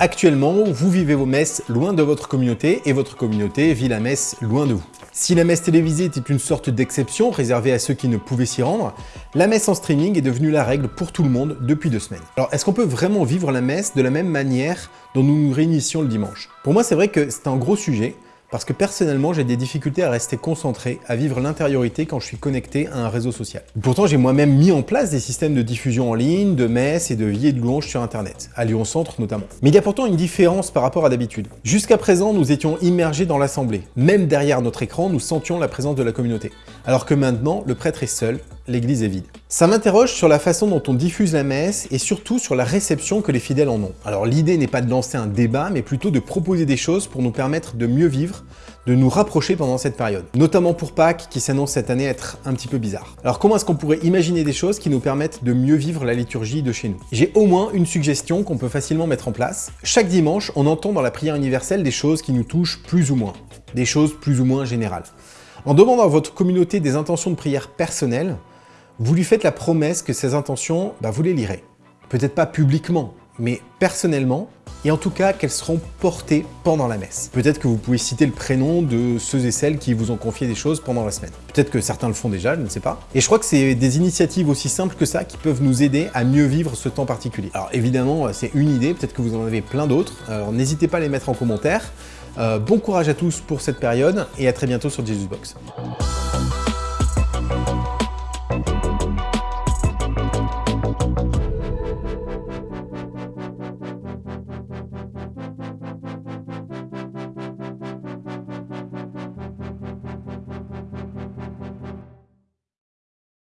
Actuellement, vous vivez vos messes loin de votre communauté et votre communauté vit la messe loin de vous. Si la messe télévisée était une sorte d'exception réservée à ceux qui ne pouvaient s'y rendre, la messe en streaming est devenue la règle pour tout le monde depuis deux semaines. Alors est-ce qu'on peut vraiment vivre la messe de la même manière dont nous nous réunissions le dimanche? Pour moi c'est vrai que c'est un gros sujet, parce que personnellement, j'ai des difficultés à rester concentré, à vivre l'intériorité quand je suis connecté à un réseau social. Pourtant, j'ai moi-même mis en place des systèmes de diffusion en ligne, de messes et de billets de louanges sur Internet, à Lyon Centre notamment. Mais il y a pourtant une différence par rapport à d'habitude. Jusqu'à présent, nous étions immergés dans l'assemblée. Même derrière notre écran, nous sentions la présence de la communauté. Alors que maintenant, le prêtre est seul, l'église est vide. Ça m'interroge sur la façon dont on diffuse la messe et surtout sur la réception que les fidèles en ont. Alors l'idée n'est pas de lancer un débat, mais plutôt de proposer des choses pour nous permettre de mieux vivre, de nous rapprocher pendant cette période. Notamment pour Pâques, qui s'annonce cette année être un petit peu bizarre. Alors comment est-ce qu'on pourrait imaginer des choses qui nous permettent de mieux vivre la liturgie de chez nous? J'ai au moins une suggestion qu'on peut facilement mettre en place. Chaque dimanche, on entend dans la prière universelle des choses qui nous touchent plus ou moins. Des choses plus ou moins générales. En demandant à votre communauté des intentions de prière personnelles, vous lui faites la promesse que ces intentions, bah, vous les lirez. Peut-être pas publiquement, mais personnellement, et en tout cas qu'elles seront portées pendant la messe. Peut-être que vous pouvez citer le prénom de ceux et celles qui vous ont confié des choses pendant la semaine. Peut-être que certains le font déjà, je ne sais pas. Et je crois que c'est des initiatives aussi simples que ça qui peuvent nous aider à mieux vivre ce temps particulier. Alors évidemment, c'est une idée, peut-être que vous en avez plein d'autres, alors n'hésitez pas à les mettre en commentaire. Euh, bon courage à tous pour cette période et à très bientôt sur Jesusbox.